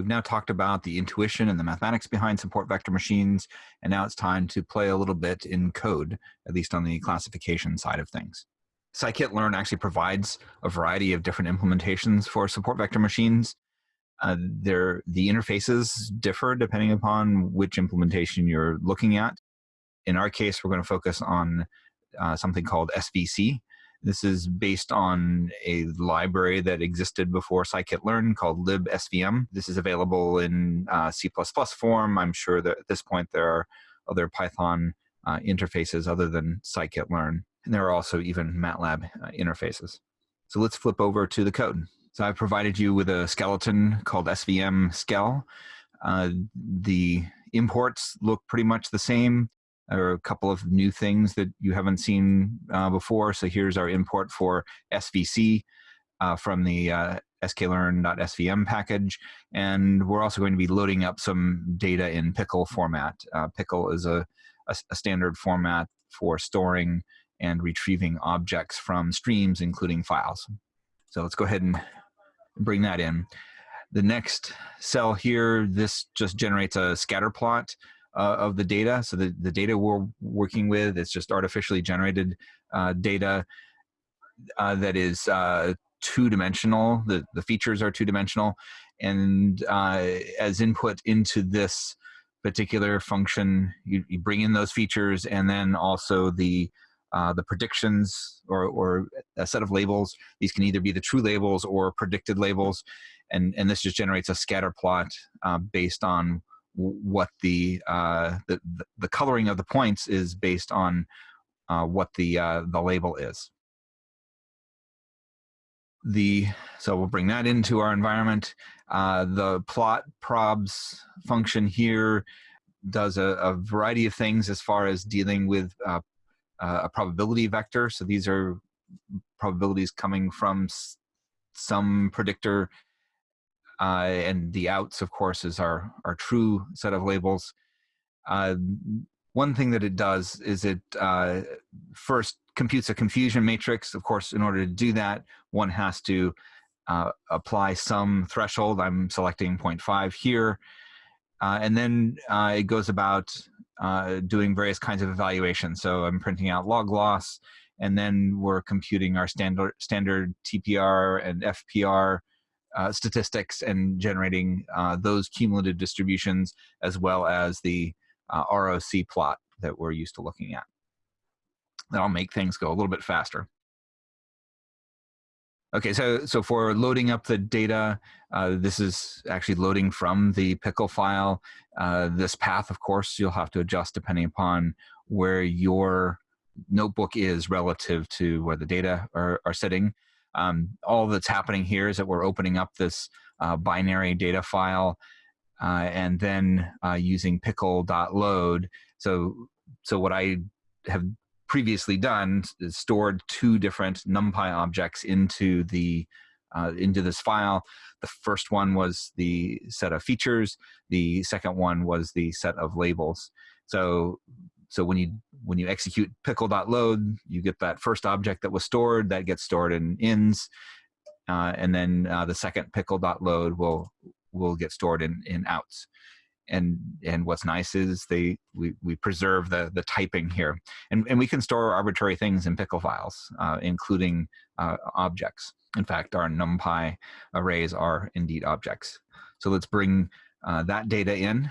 We've now talked about the intuition and the mathematics behind support vector machines, and now it's time to play a little bit in code, at least on the classification side of things. scikit-learn actually provides a variety of different implementations for support vector machines. Uh, the interfaces differ depending upon which implementation you're looking at. In our case, we're going to focus on uh, something called SVC, this is based on a library that existed before scikit-learn called libsvm. This is available in uh, C++ form. I'm sure that at this point there are other Python uh, interfaces other than scikit-learn. And there are also even MATLAB uh, interfaces. So let's flip over to the code. So I've provided you with a skeleton called svm skell. Uh, the imports look pretty much the same. Are a couple of new things that you haven't seen uh, before. So here's our import for SVC uh, from the uh, sklearn.svm package. And we're also going to be loading up some data in pickle format. Uh, pickle is a, a, a standard format for storing and retrieving objects from streams, including files. So let's go ahead and bring that in. The next cell here, this just generates a scatter plot uh, of the data. So the, the data we're working with is just artificially generated uh, data uh, that is uh, two-dimensional. The, the features are two-dimensional. And uh, as input into this particular function, you, you, bring in those features and then also the uh, the predictions or, or a set of labels. These can either be the true labels or predicted labels. And, and this just generates a scatter plot based on what the, uh, the the coloring of the points is based on uh, what the uh, the label is. The so we'll bring that into our environment. Uh, the plot probs function here does a, a, variety of things as far as dealing with uh, a probability vector. So these are probabilities coming from some predictor uh, and the outs, of course, is our, our true set of labels. Uh, one thing that it does is it uh, first computes a confusion matrix. Of course, in order to do that, one has to uh, apply some threshold. I'm selecting 0.5 here. Uh, and then uh, it goes about doing various kinds of evaluations. So I'm printing out log loss, and then we're computing our standard, standard TPR and FPR uh, statistics and generating uh, those cumulative distributions as well as the uh, ROC plot that we're used to looking at. That'll make things go a little bit faster. Okay, so, so for loading up the data, uh, this is actually loading from the pickle file. Uh, this path, of course, you'll have to adjust depending upon where your notebook is relative to where the data are, are sitting. Um, all that's happening here is that we're opening up this uh, binary data file uh, and then uh, using pickle.load. So, so what I have previously done is stored two different NumPy objects into the uh, into this file. The first one was the set of features. The second one was the set of labels. So so when you when you execute pickle.load, you get that first object that was stored, that gets stored in ins, uh, and then uh, the second pickle.load will will get stored in in outs. And and what's nice is they we we preserve the the typing here, and and we can store arbitrary things in pickle files, uh, including uh, objects. In fact, our NumPy arrays are indeed objects. So let's bring uh, that data in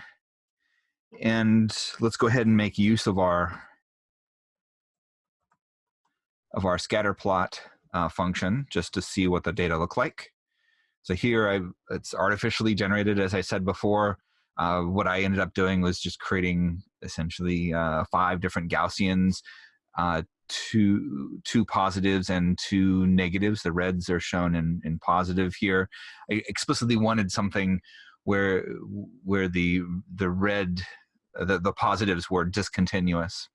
and let's go ahead and make use of our of our scatter plot uh, function just to see what the data look like. So here I, it's artificially generated, as I said before. Uh, what I ended up doing was just creating essentially uh, five different Gaussians, uh, two, two positives and two negatives. The reds are shown in, in positive here. I explicitly wanted something where where the the red the, the positives were discontinuous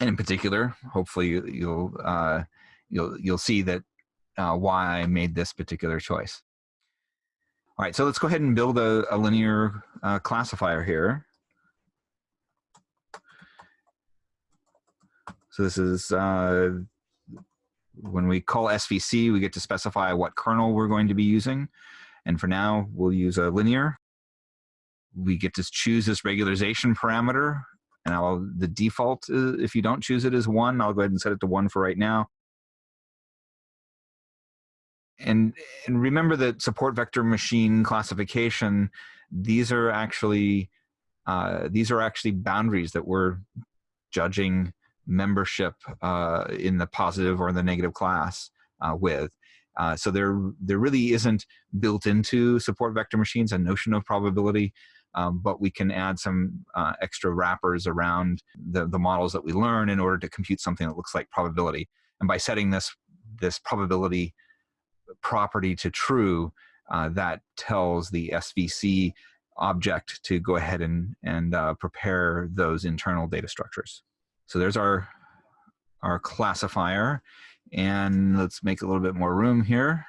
and in particular hopefully you'll uh, you'll you'll see that uh, why I made this particular choice all right so let's go ahead and build a, a linear uh, classifier here so this is uh, when we call SVC, we get to specify what kernel we're going to be using. And for now, we'll use a linear. We get to choose this regularization parameter. And I'll, the default, is, if you don't choose it, is one, I'll go ahead and set it to one for right now. And, and remember that support vector machine classification, these are actually, uh, these are actually boundaries that we're judging membership uh, in the positive or the negative class uh, with. Uh, so there, there really isn't built into support vector machines a notion of probability, um, but we can add some uh, extra wrappers around the, the models that we learn in order to compute something that looks like probability. And by setting this, this probability property to true, uh, that tells the SVC object to go ahead and, and uh, prepare those internal data structures. So there's our, our classifier. And let's make a little bit more room here.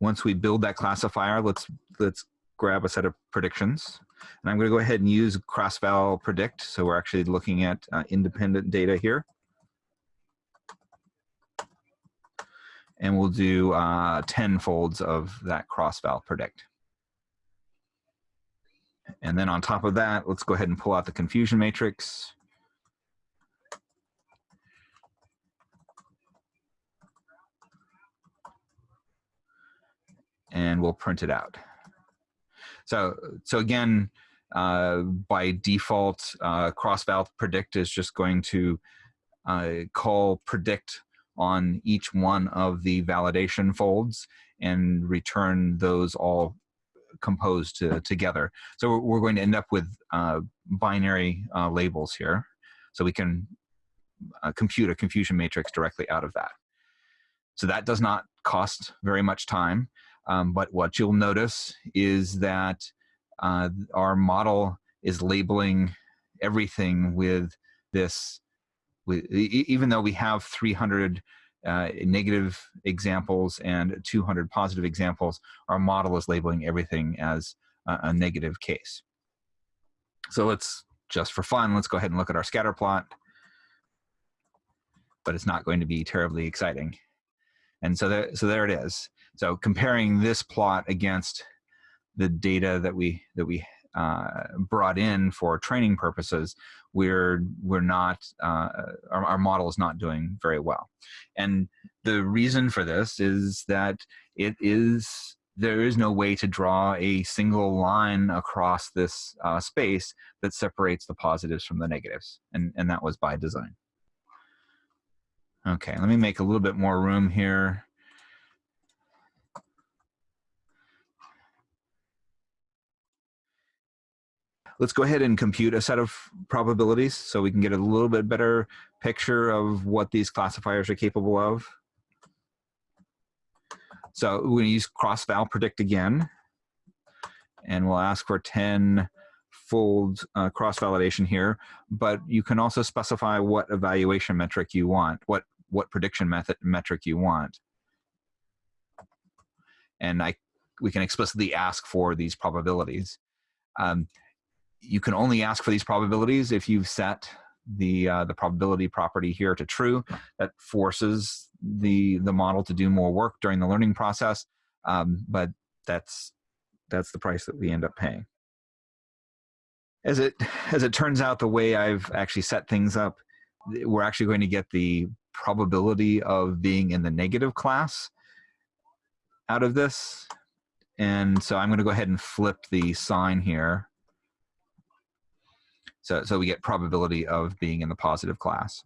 Once we build that classifier, let's, let's grab a set of predictions. And I'm going to go ahead and use cross-val predict. So we're actually looking at uh, independent data here. And we'll do uh, 10 folds of that cross-val predict. And then on top of that, let's go ahead and pull out the confusion matrix. And we'll print it out. So, so again, uh, by default, uh, cross-val predict is just going to uh, call predict on each one of the validation folds and return those all composed to, together. So we're going to end up with uh, binary uh, labels here. So we can uh, compute a confusion matrix directly out of that. So that does not cost very much time. Um, but what you'll notice is that uh, our model is labeling everything with this, with, even though we have 300 uh, negative examples and 200 positive examples, our model is labeling everything as a, a negative case. So let's, just for fun, let's go ahead and look at our scatter plot. But it's not going to be terribly exciting. And so there, so there it is. So comparing this plot against the data that we that we uh, brought in for training purposes, we're we're not uh, our, our, model is not doing very well, and the reason for this is that it is there is no way to draw a single line across this uh, space that separates the positives from the negatives, and and that was by design. Okay, let me make a little bit more room here. Let's go ahead and compute a set of probabilities so we can get a little bit better picture of what these classifiers are capable of. So we're going to use cross-val predict again, and we'll ask for 10 fold uh, cross-validation here, but you can also specify what evaluation metric you want, what, what prediction method metric you want. And I, we can explicitly ask for these probabilities. Um, you can only ask for these probabilities if you've set the uh, the probability property here to true. That forces the the model to do more work during the learning process, um, but that's that's the price that we end up paying. As it as it turns out, the way I've actually set things up, we're actually going to get the probability of being in the negative class out of this. And so I'm going to go ahead and flip the sign here so, so we get probability of being in the positive class.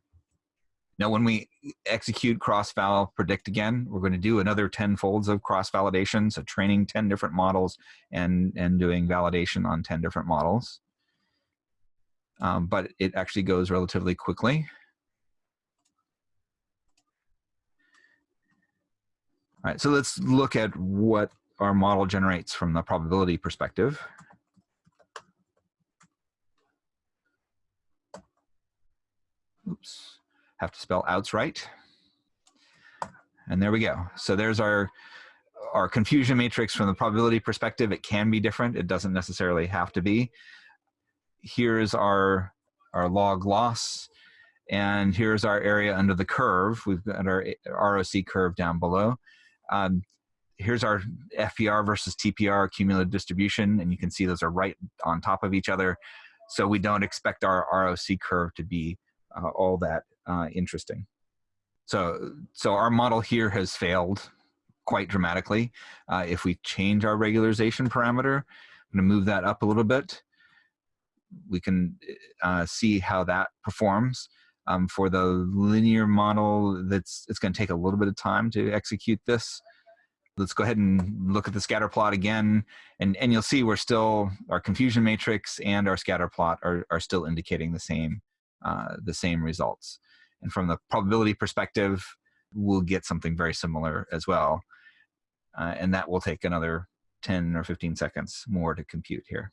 Now, when we execute cross-val predict again, we're going to do another 10 folds of cross-validation, so training 10 different models and, and doing validation on 10 different models. Um, but it actually goes relatively quickly. All right, so let's look at what our model generates from the probability perspective. Oops, have to spell outs right. And there we go. So there's our, our confusion matrix from the probability perspective. It can be different. It doesn't necessarily have to be. Here's our, our log loss. And here's our area under the curve. We've got our ROC curve down below. Um, here's our FPR versus TPR cumulative distribution, and you can see those are right on top of each other. So we don't expect our ROC curve to be all that uh, interesting. So, so our model here has failed quite dramatically. Uh, if we change our regularization parameter, I'm gonna move that up a little bit. We can uh, see how that performs. Um, for the linear model, that's it's gonna take a little bit of time to execute this. Let's go ahead and look at the scatter plot again, and, and you'll see we're still, our confusion matrix and our scatter plot are, are still indicating the same, uh, the same results. And from the probability perspective, we'll get something very similar as well. Uh, and that will take another 10 or 15 seconds more to compute here.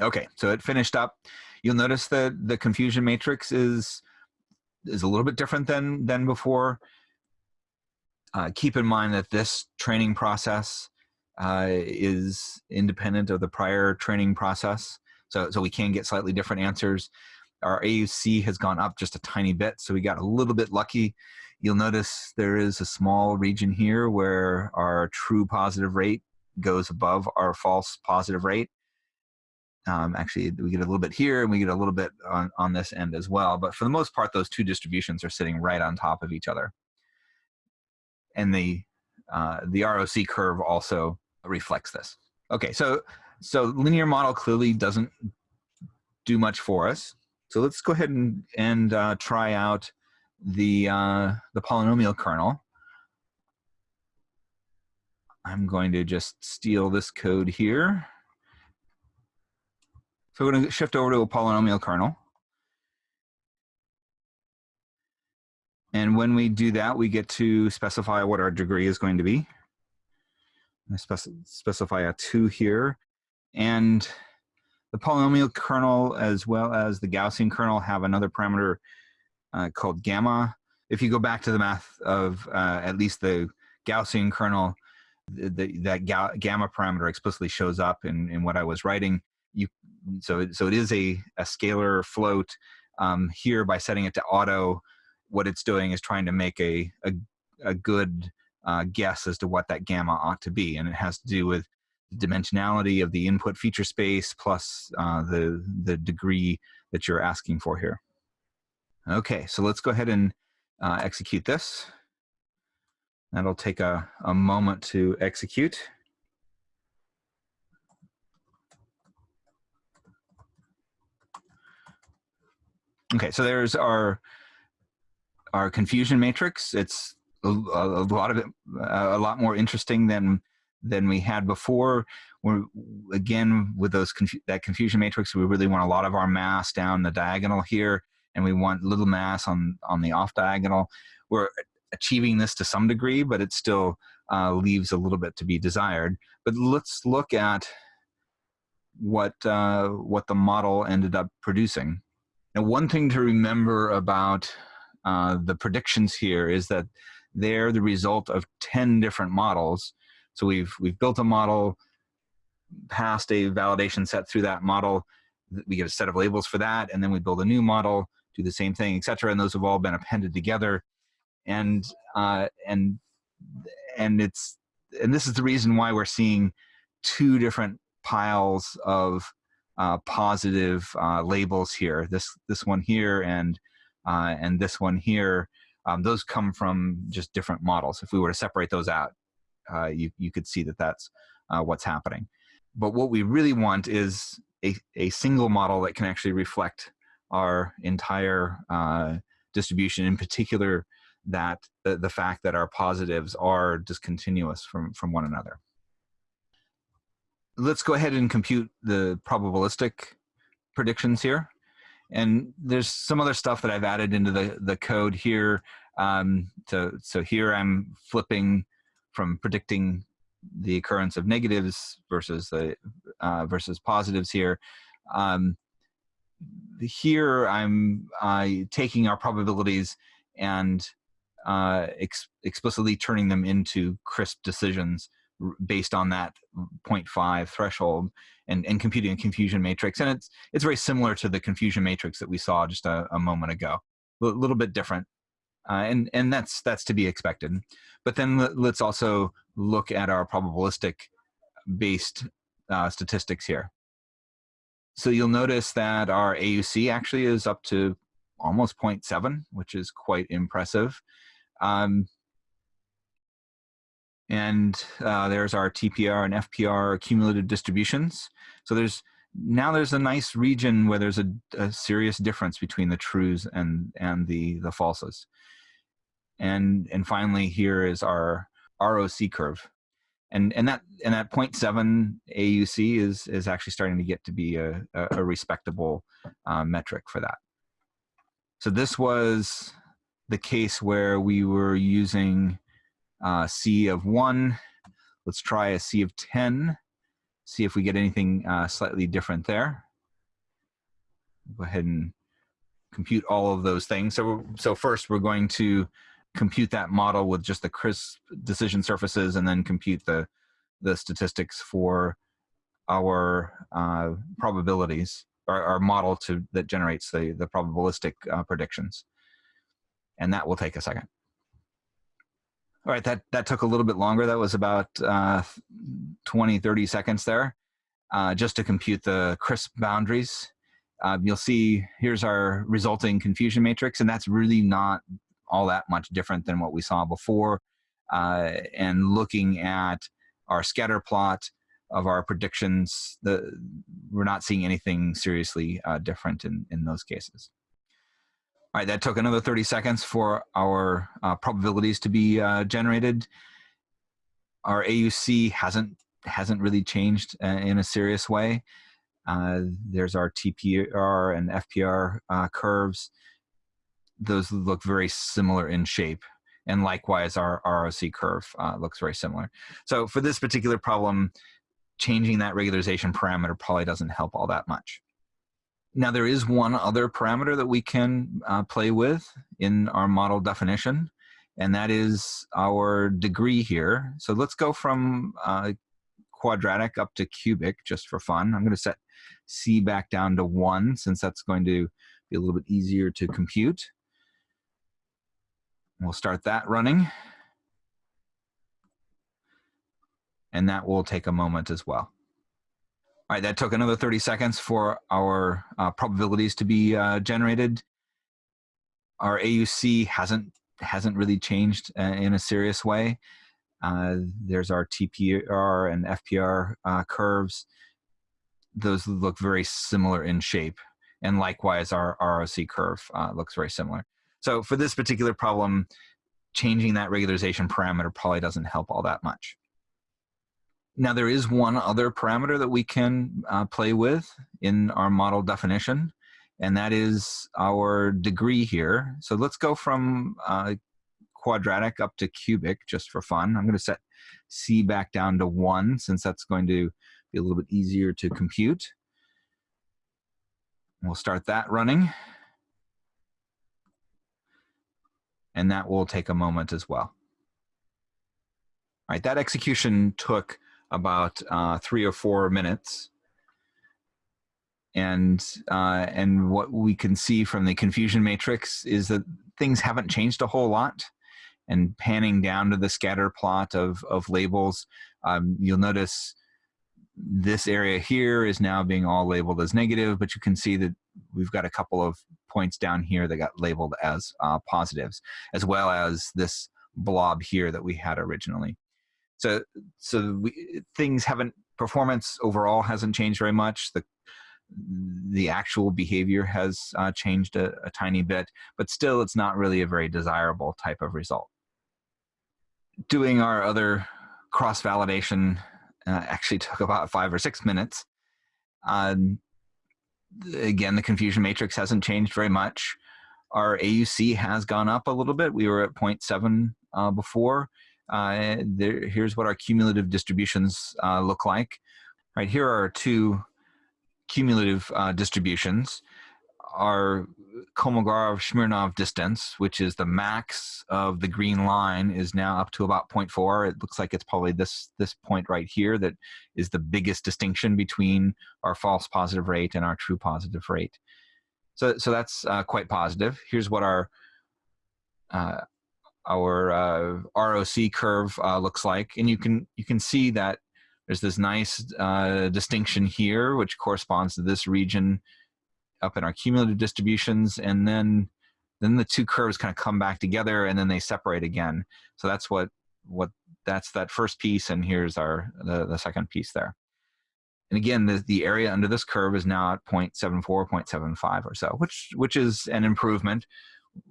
Okay, so it finished up. You'll notice that the confusion matrix is is a little bit different than than before. Uh, keep in mind that this training process uh, is independent of the prior training process. So, so we can get slightly different answers. Our AUC has gone up just a tiny bit, so we got a little bit lucky. You'll notice there is a small region here where our true positive rate goes above our false positive rate. Um, actually, we get a little bit here and we get a little bit on, on this end as well. But for the most part, those two distributions are sitting right on top of each other and the uh, the ROC curve also reflects this. Okay, so so linear model clearly doesn't do much for us. So let's go ahead and and uh, try out the uh, the polynomial kernel. I'm going to just steal this code here. So we're going to shift over to a polynomial kernel. And when we do that, we get to specify what our degree is going to be. I spec specify a 2 here. And the polynomial kernel as well as the Gaussian kernel have another parameter uh, called gamma. If you go back to the math of uh, at least the Gaussian kernel, the, the, that ga gamma parameter explicitly shows up in, in what I was writing. You, so, it, so it is a, a scalar float. Um, here, by setting it to auto, what it's doing is trying to make a, a, a good uh, guess as to what that gamma ought to be. And it has to do with dimensionality of the input feature space plus uh, the, the degree that you're asking for here. Okay, so let's go ahead and uh, execute this. That'll take a, a moment to execute. Okay, so there's our our confusion matrix. It's a, a lot of it, a lot more interesting than than we had before. We're again with those confu that confusion matrix. We really want a lot of our mass down the diagonal here, and we want little mass on on the off diagonal. We're achieving this to some degree, but it still uh, leaves a little bit to be desired. But let's look at what uh, what the model ended up producing. Now, one thing to remember about uh, the predictions here is that they're the result of 10 different models. So we've, we've built a model, passed a validation set through that model, we get a set of labels for that, and then we build a new model, do the same thing, et cetera, and those have all been appended together. And, uh, and, and it's, and this is the reason why we're seeing two different piles of uh, positive uh, labels here. This, this one here and uh, and this one here, um, those come from just different models. If we were to separate those out, uh, you, you could see that that's uh, what's happening. But what we really want is a, a single model that can actually reflect our entire uh, distribution, in particular that the, the fact that our positives are discontinuous from, from one another. Let's go ahead and compute the probabilistic predictions here. And there's some other stuff that I've added into the, the code here. Um, so, so here I'm flipping from predicting the occurrence of negatives versus the uh, versus positives here. Um, here I'm uh, taking our probabilities and uh, ex explicitly turning them into crisp decisions based on that 0.5 threshold and, and computing a confusion matrix. And it's, it's very similar to the confusion matrix that we saw just a, a moment ago. a little bit different, uh, and and that's that's to be expected. But then let's also look at our probabilistic based uh, statistics here. So you'll notice that our AUC actually is up to almost 0.7, which is quite impressive. Um, and uh, there's our TPR and FPR cumulative distributions. So there's now there's a nice region where there's a, a serious difference between the trues and and the the falses. And and finally here is our ROC curve. And and that and that 0.7 AUC is is actually starting to get to be a, a, respectable uh, metric for that. So this was the case where we were using uh, C of 1. Let's try a C of 10, see if we get anything uh, slightly different there. Go ahead and compute all of those things. So, so first we're going to compute that model with just the crisp decision surfaces and then compute the, the statistics for our uh, probabilities, our, our, model to, that generates the, the probabilistic uh, predictions. And that will take a second. All right, that, that took a little bit longer. That was about uh, 20, 30 seconds there, uh, just to compute the crisp boundaries. Uh, you'll see here's our resulting confusion matrix, and that's really not all that much different than what we saw before. Uh, and looking at our scatter plot of our predictions, the, we're not seeing anything seriously uh, different in, in those cases. All right, that took another 30 seconds for our uh, probabilities to be uh, generated. Our AUC hasn't hasn't really changed uh, in a serious way. Uh, there's our TPR and FPR uh, curves. Those look very similar in shape. And likewise, our ROC curve uh, looks very similar. So for this particular problem, changing that regularization parameter probably doesn't help all that much. Now there is one other parameter that we can uh, play with in our model definition, and that is our degree here. So let's go from uh, quadratic up to cubic just for fun. I'm going to set C back down to 1 since that's going to be a little bit easier to compute. We'll start that running. And that will take a moment as well. All right, that took another 30 seconds for our uh, probabilities to be uh, generated. Our AUC hasn't hasn't really changed uh, in a serious way. Uh, there's our TPR and FPR uh, curves. Those look very similar in shape. And likewise, our ROC curve uh, looks very similar. So for this particular problem, changing that regularization parameter probably doesn't help all that much. Now there is one other parameter that we can uh, play with in our model definition, and that is our degree here. So let's go from uh, quadratic up to cubic just for fun. I'm going to set C back down to 1 since that's going to be a little bit easier to compute. We'll start that running. And that will take a moment as well. All right, that execution took about uh, three or four minutes. And uh, and what we can see from the confusion matrix is that things haven't changed a whole lot. And panning down to the scatter plot of, of labels, um, you'll notice this area here is now being all labeled as negative, but you can see that we've got a couple of points down here that got labeled as uh, positives, as well as this blob here that we had originally. So so we, things haven't performance overall hasn't changed very much. The the actual behavior has uh, changed a, a tiny bit, but still it's not really a very desirable type of result. Doing our other cross validation uh, actually took about five or six minutes. Um, again, the confusion matrix hasn't changed very much. Our AUC has gone up a little bit. We were at 0.7 uh, before. Uh, there, here's what our cumulative distributions uh, look like. Right here are two cumulative uh, distributions. Our Kolmogorov-Smirnov distance, which is the max of the green line, is now up to about 0.4. It looks like it's probably this, this point right here that is the biggest distinction between our false positive rate and our true positive rate. So, so that's uh, quite positive. Here's what our uh, our uh, ROC curve uh, looks like, and you can you can see that there's this nice uh, distinction here, which corresponds to this region up in our cumulative distributions, and then then the two curves kind of come back together, and then they separate again. So that's what what that's that first piece, and here's our the, the second piece there. And again, the, the area under this curve is now at 0.74, 0.75 or so, which which is an improvement.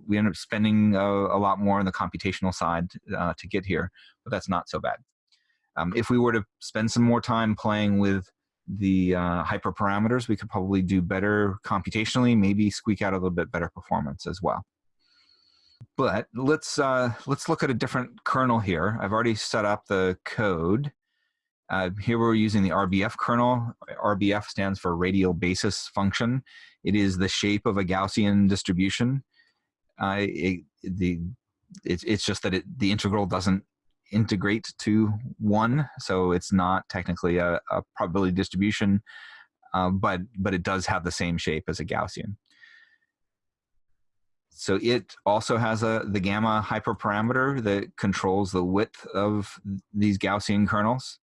We end up spending a, a lot more on the computational side uh, to get here, but that's not so bad. Um, if we were to spend some more time playing with the uh, hyperparameters, we could probably do better computationally, maybe squeak out a little bit better performance as well. But let's uh, let's look at a different kernel here. I've already set up the code. Uh, here we're using the RBF kernel. RBF stands for radial basis function. It is the shape of a Gaussian distribution. Uh, it, the, it's, it's just that it, the integral doesn't integrate to one, so it's not technically a, a probability distribution, uh, but, but it does have the same shape as a Gaussian. So it also has a the gamma hyperparameter that controls the width of these Gaussian kernels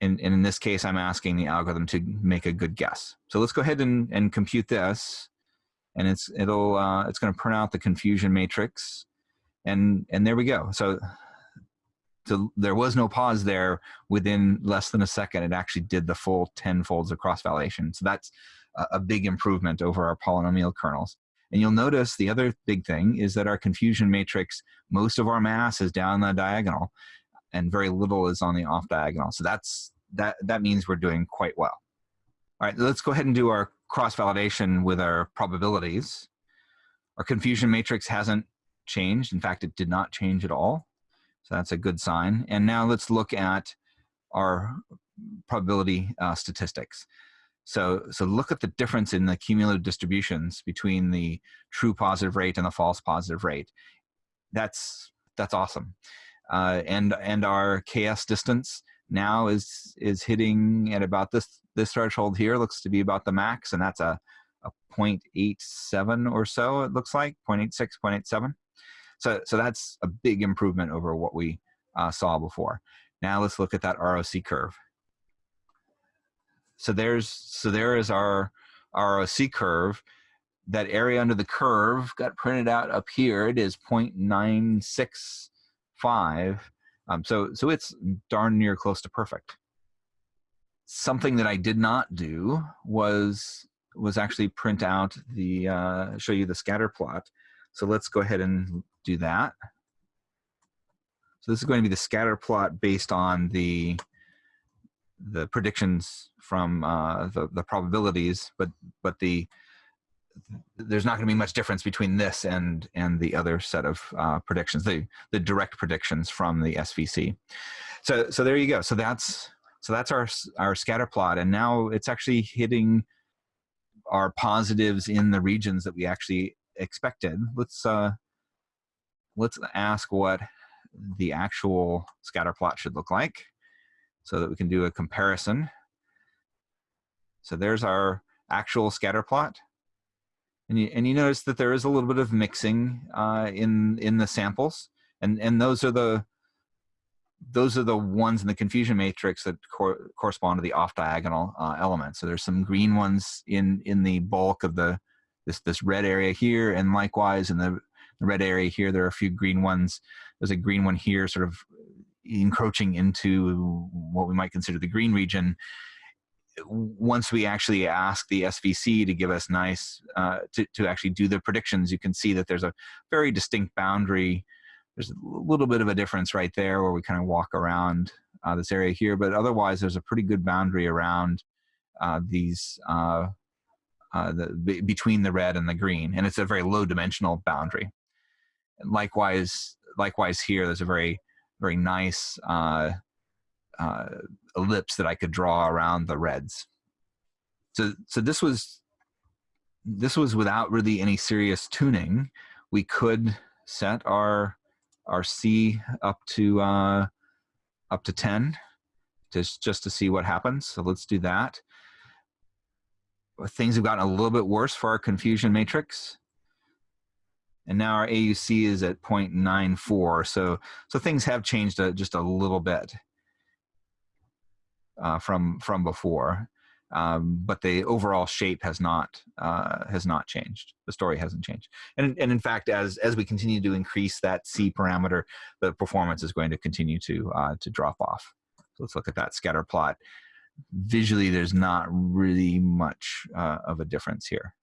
and, and in this case, I'm asking the algorithm to make a good guess. So let's go ahead and, and compute this. And it's, it'll, uh, it's going to print out the confusion matrix. And, and there we go. So, so there was no pause there within less than a second. It actually did the full 10 folds of cross-validation. So that's a, a big improvement over our polynomial kernels. And you'll notice the other big thing is that our confusion matrix, most of our mass is down the diagonal and very little is on the off diagonal. So that's that that means we're doing quite well. All right, let's go ahead and do our cross validation with our probabilities. Our confusion matrix hasn't changed. In fact, it did not change at all. So that's a good sign. And now let's look at our probability uh, statistics. So, so look at the difference in the cumulative distributions between the true positive rate and the false positive rate. That's, that's awesome uh, and and our KS distance now is is hitting at about this this threshold here looks to be about the max, and that's a a 0.87 or so. It looks like 0.86, 0.87. So so that's a big improvement over what we uh, saw before. Now let's look at that ROC curve. So there's so there is our ROC curve. That area under the curve got printed out up here. It is 0.965. Um, so, so it's darn near close to perfect. Something that I did not do was was actually print out the uh, show you the scatter plot. So let's go ahead and do that. So this is going to be the scatter plot based on the the predictions from uh, the the probabilities, but but the there's not going to be much difference between this and and the other set of uh, predictions, the the direct predictions from the SVC. So so there you go. So that's so that's our our scatter plot, and now it's actually hitting our positives in the regions that we actually expected. Let's uh, let's ask what the actual scatter plot should look like, so that we can do a comparison. So there's our actual scatter plot. And you, and you notice that there is a little bit of mixing uh, in in the samples, and and those are the those are the ones in the confusion matrix that cor correspond to the off diagonal uh, elements. So there's some green ones in in the bulk of the this this red area here, and likewise in the, the red area here, there are a few green ones. There's a green one here, sort of encroaching into what we might consider the green region once we actually ask the SVC to give us nice, uh, to, to actually do the predictions, you can see that there's a very distinct boundary. There's a little bit of a difference right there where we kind of walk around uh, this area here, but otherwise there's a pretty good boundary around uh, these, uh, uh, the, between the red and the green, and it's a very low dimensional boundary. And likewise, likewise here, there's a very, very nice uh, uh, ellipse that I could draw around the reds. So, so this was this was without really any serious tuning. We could set our our C up to uh, up to 10 just just to see what happens. So let's do that. things have gotten a little bit worse for our confusion matrix. And now our AUC is at 0.94. So, so things have changed a, just a little bit uh, from, from before. Um, but the overall shape has not uh, has not changed. The story hasn't changed, and and in fact, as as we continue to increase that c parameter, the performance is going to continue to uh, to drop off. So let's look at that scatter plot visually there's not really much uh, of a difference here.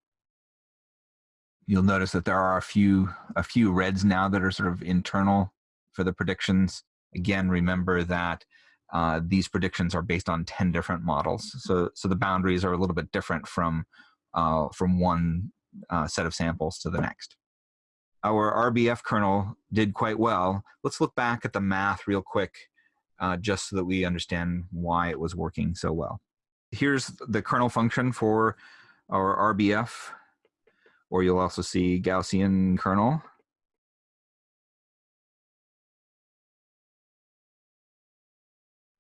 You'll notice that there are a few a few reds now that are sort of internal for the predictions. Again, remember that uh, these predictions are based on 10 different models. So, so the boundaries are a little bit different from, uh, from one uh, set of samples to the next. Our RBF kernel did quite well. Let's look back at the math real quick uh, just so that we understand why it was working so well. Here's the kernel function for our RBF, or you'll also see Gaussian kernel.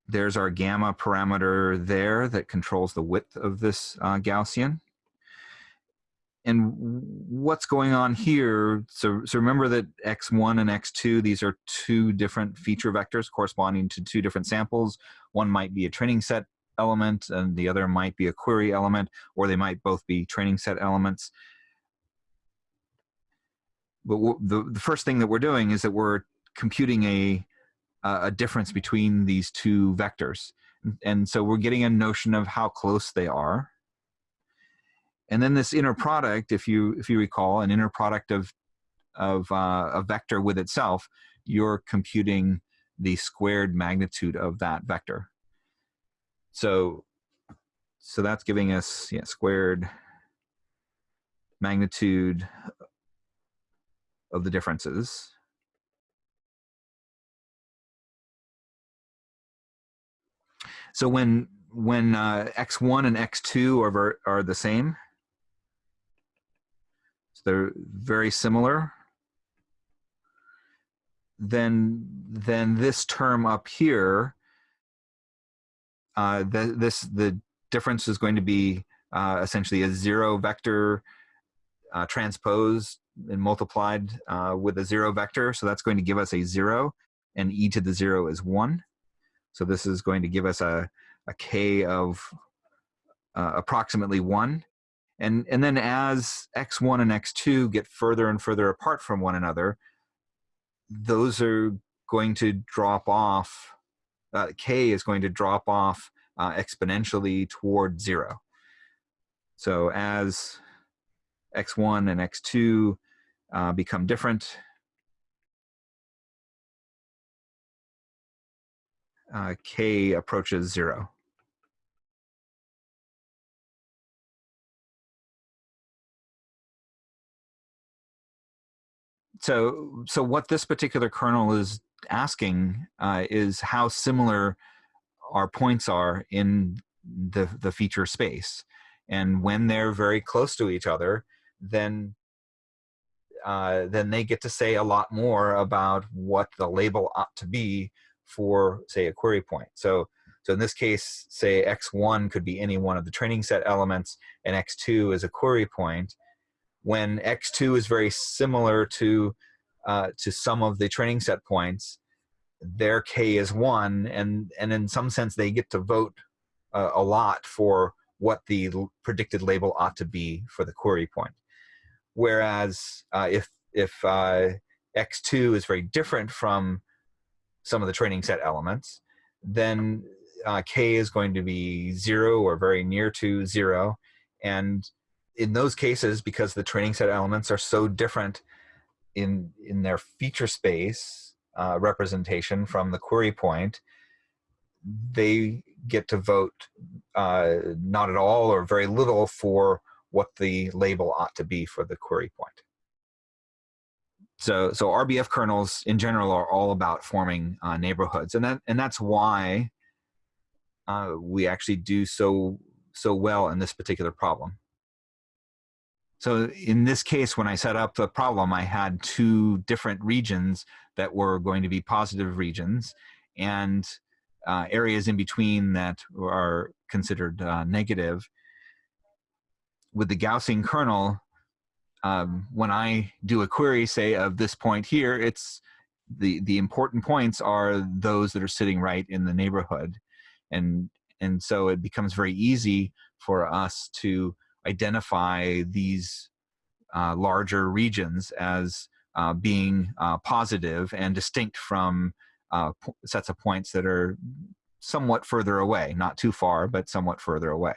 There's our gamma parameter there that controls the width of this uh, Gaussian. And what's going on here? So so remember that x1 and x2 these are two different feature vectors corresponding to two different samples. One might be a training set element and the other might be a query element or they might both be training set elements. But the, the first thing that we're doing is that we're computing a a difference between these two vectors and so we're getting a notion of how close they are and then this inner product, if you if you recall, an inner product of of uh, a vector with itself, you're computing the squared magnitude of that vector. So so that's giving us yeah, squared magnitude of the differences. So when when uh, x1 and x2 are are the same, they're very similar, then then this term up here, uh, the, this the difference is going to be uh, essentially a zero vector uh, transposed and multiplied uh, with a zero vector. So that's going to give us a zero, and e to the zero is one. So this is going to give us a, a k of uh, approximately one. And, and then as x1 and x2 get further and further apart from one another, those are going to drop off, uh, k is going to drop off uh, exponentially toward zero. So as x1 and x2 uh, become different, uh, k approaches zero. so so what this particular kernel is asking uh, is how similar our points are in the the feature space and when they're very close to each other then uh, then they get to say a lot more about what the label ought to be for say a query point so so in this case say x1 could be any one of the training set elements and x2 is a query point when X2 is very similar to uh, to some of the training set points, their K is one, and and in some sense they get to vote uh, a lot for what the predicted label ought to be for the query point. Whereas uh, if if uh, X2 is very different from some of the training set elements, then uh, K is going to be zero or very near to zero, and in those cases, because the training set elements are so different in in their feature space uh, representation from the query point, they get to vote uh, not at all or very little for what the label ought to be for the query point. So, so RBF kernels in general are all about forming uh, neighborhoods, and that and that's why uh, we actually do so so well in this particular problem. So in this case, when I set up the problem, I had two different regions that were going to be positive regions and uh, areas in between that are considered uh, negative. with the Gaussian kernel, um, when I do a query, say of this point here, it's the the important points are those that are sitting right in the neighborhood, and and so it becomes very easy for us to identify these uh, larger regions as uh, being uh, positive and distinct from uh, sets of points that are somewhat further away, not too far, but somewhat further away.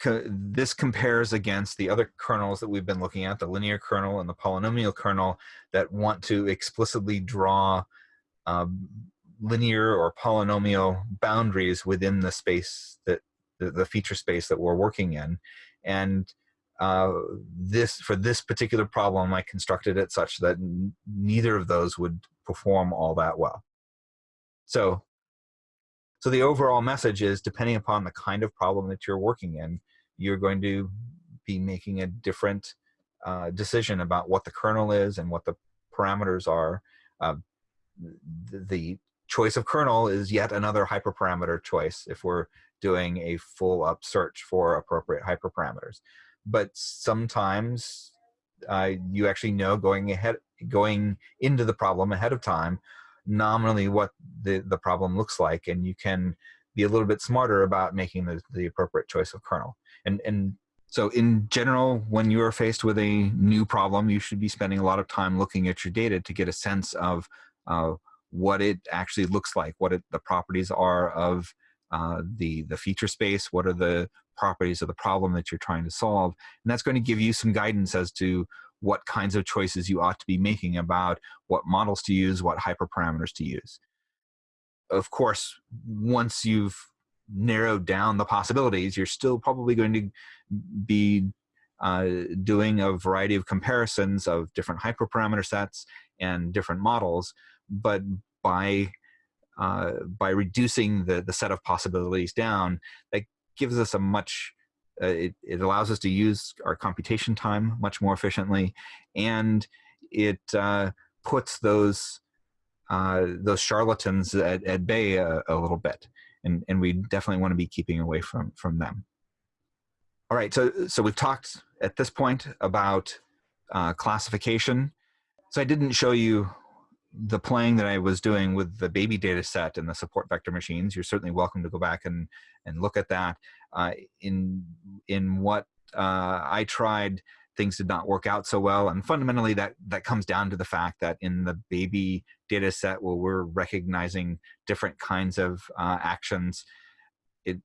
Co this compares against the other kernels that we've been looking at, the linear kernel and the polynomial kernel that want to explicitly draw um, linear or polynomial boundaries within the space that the, the feature space that we're working in. And uh, this for this particular problem, I constructed it such that neither of those would perform all that well. So so the overall message is depending upon the kind of problem that you're working in, you're going to be making a different uh, decision about what the kernel is and what the parameters are. Uh, the choice of kernel is yet another hyperparameter choice if we're doing a full up search for appropriate hyperparameters. But sometimes uh, you actually know going ahead, going into the problem ahead of time nominally what the, the problem looks like and you can be a little bit smarter about making the, the appropriate choice of kernel. And, and so in general, when you are faced with a new problem, you should be spending a lot of time looking at your data to get a sense of uh, what it actually looks like, what it, the properties are of uh, the, the feature space, what are the properties of the problem that you're trying to solve. And that's going to give you some guidance as to what kinds of choices you ought to be making about what models to use, what hyperparameters to use. Of course, once you've narrowed down the possibilities, you're still probably going to be uh, doing a variety of comparisons of different hyperparameter sets and different models, but by uh, by reducing the, the set of possibilities down, that gives us a much uh, it, it allows us to use our computation time much more efficiently, and it uh, puts those uh, those charlatans at, at bay a, a, little bit, and and we definitely want to be keeping away from from them. All right, so so we've talked at this point about uh, classification. So I didn't show you the playing that I was doing with the baby data set and the support vector machines, you're certainly welcome to go back and, and look at that. Uh, in, in what uh, I tried, things did not work out so well. And fundamentally that, that comes down to the fact that in the baby data set where we're recognizing different kinds of uh, actions, it,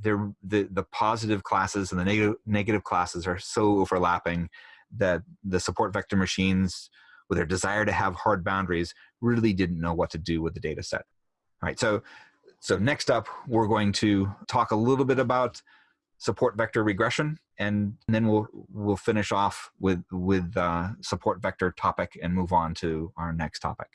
the, the positive classes and the negative, negative classes are so overlapping that the support vector machines with their desire to have hard boundaries, really didn't know what to do with the data set. All right, so, so next up, we're going to talk a little bit about support vector regression, and then we'll, we'll finish off with, with uh, support vector topic and move on to our next topic.